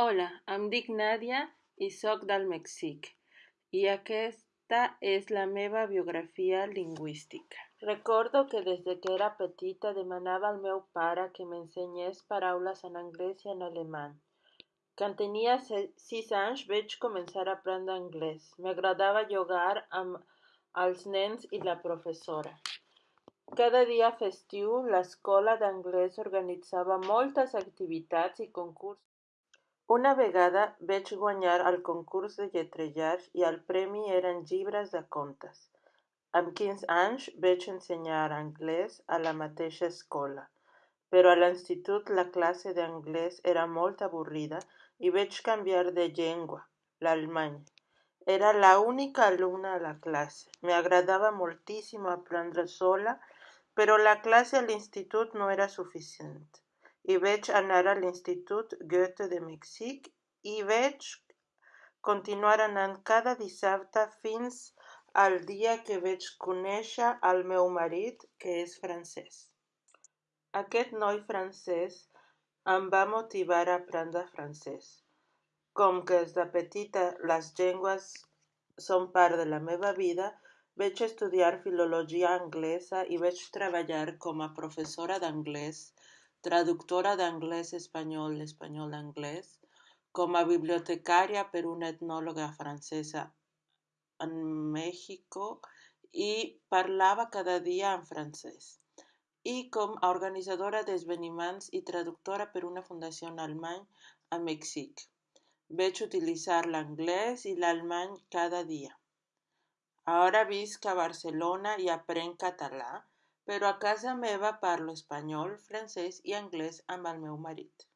Hola, em dic Nàdia i soc del Mèxic, i aquesta és la meva biografia lingüística. Recordo que des que era petita demanava al meu pare que m'ensenyés paraules en anglès i en alemany. Quan tenia sis anys vaig començar a aprendre anglès. M'agradava jugar amb els nens i la professora. Cada dia festiu l'escola d'anglès organitzava moltes activitats i concursos. Una vegada vaig guanyar el concurs de lletrejar i el premi eren llibres de contes. Amb quinze anys vaig ensenyar anglès a la mateixa escola, però a l'institut la classe d'anglès era molt avorrida i vaig canviar de llengua, l'alemany. Era la única alumna a la classe. M'agradava moltíssim aprendre sola, però la classe a l'institut no era suficient i vaig anar a l'Institut Goethe de Mèxic i vaig continuar anant cada dissabte fins al dia que vaig conèixer el meu marit, que és francès. Aquest noi francès em va motivar a aprendre francès. Com que des de petita les llengües són part de la meva vida, vaig estudiar filologia anglesa i vaig treballar com a professora d'anglès traductora de inglés-español, español-inglés, como bibliotecaria, pero una etnóloga francesa en México y parlaba cada día en francés. Y como organizadora de esveniments y traductora por una fundación alemán a México. Veis utilizar el inglés y el alemán cada día. Ahora visca Barcelona y aprende catalán però a casa meva parlo espanyol, francès i anglès amb el meu marit.